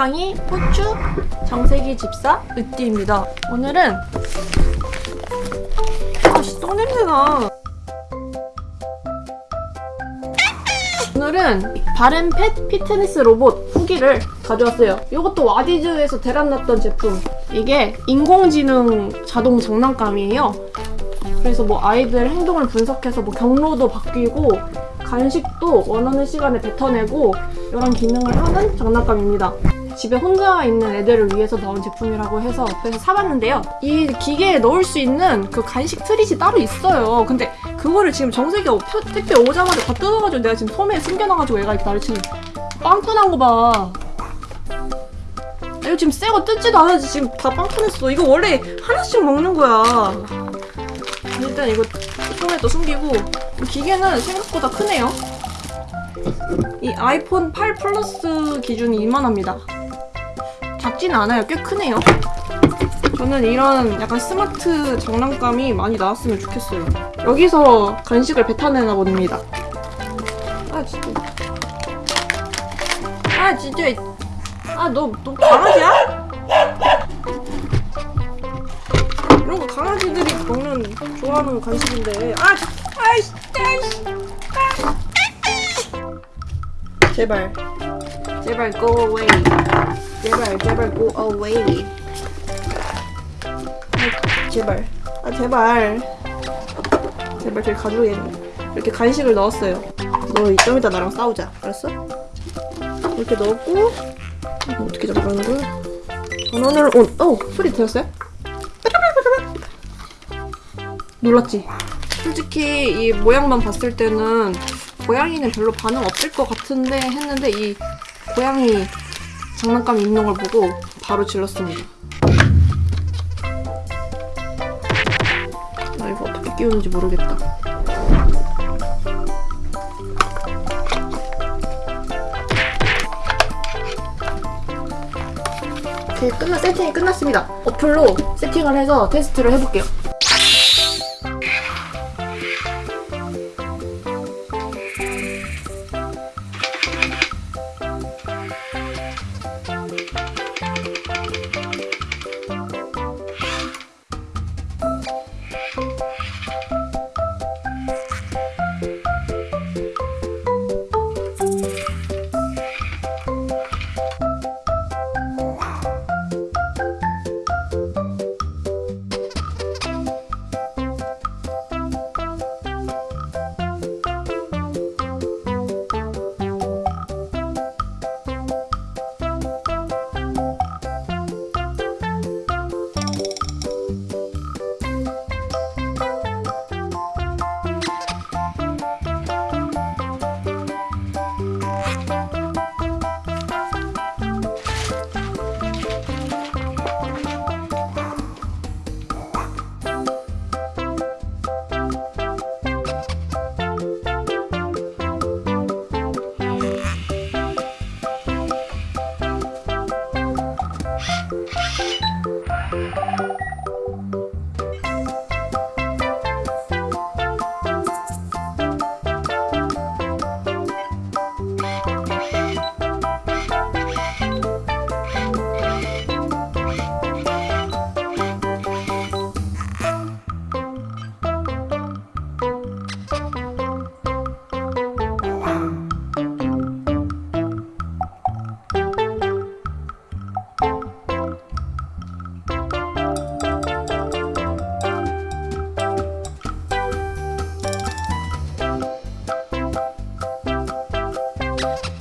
지팡이, 후추, 정세기 집사, 으띠입니다. 오늘은 아씨 똥냄새나 오늘은 바른 펫 피트니스 로봇 후기를 가져왔어요. 이것도 와디즈에서 대란 났던 제품. 이게 인공지능 자동 장난감이에요. 그래서 뭐 아이들 행동을 분석해서 뭐 경로도 바뀌고 간식도 원하는 시간에 뱉어내고 이런 기능을 하는 장난감입니다. 집에 혼자 있는 애들을 위해서 나온 제품이라고 해서 그래서 사봤는데요. 이 기계에 넣을 수 있는 그 간식 트릿이 따로 있어요. 근데 그거를 지금 표- 택배 오자마자 다 뜯어가지고 내가 지금 솜에 숨겨놔가지고 얘가 이렇게 나를 지금 빵꾸난 거 봐. 이거 지금 새거 뜯지도 않아지 지금 다 빵꾸냈어. 이거 원래 하나씩 먹는 거야. 일단 이거 솜에 또 숨기고 이 기계는 생각보다 크네요. 이 아이폰 8 플러스 기준이 이만합니다. 작지는 않아요. 꽤 크네요. 저는 이런 약간 스마트 장난감이 많이 나왔으면 좋겠어요. 여기서 간식을 뱉어내나 봅니다. 아 진짜. 아 진짜. 아너 너 강아지야? 이런 거 강아지들이 먹는 좋아하는 간식인데. 아 아이씨 아이씨. 아. 제발 제발 go away. 제발 제발 go away. 아, 제발 아 제발 제발 저기 가져오겠네 이렇게 간식을 넣었어요 너좀 이따 나랑 싸우자 알았어? 이렇게 넣었고 이거 어떻게 잡아가는 거야? 전원을 온! 어! 소리 들었어요? 놀랐지? 솔직히 이 모양만 봤을 때는 고양이는 별로 반응 없을 것 같은데 했는데 이 고양이 장난감이 있는 걸 보고 바로 질렀습니다 나 이거 어떻게 끼우는지 모르겠다. 오케이, 끝나, 세팅이 끝났습니다. 어플로 세팅을 해서 테스트를 해볼게요. Bye.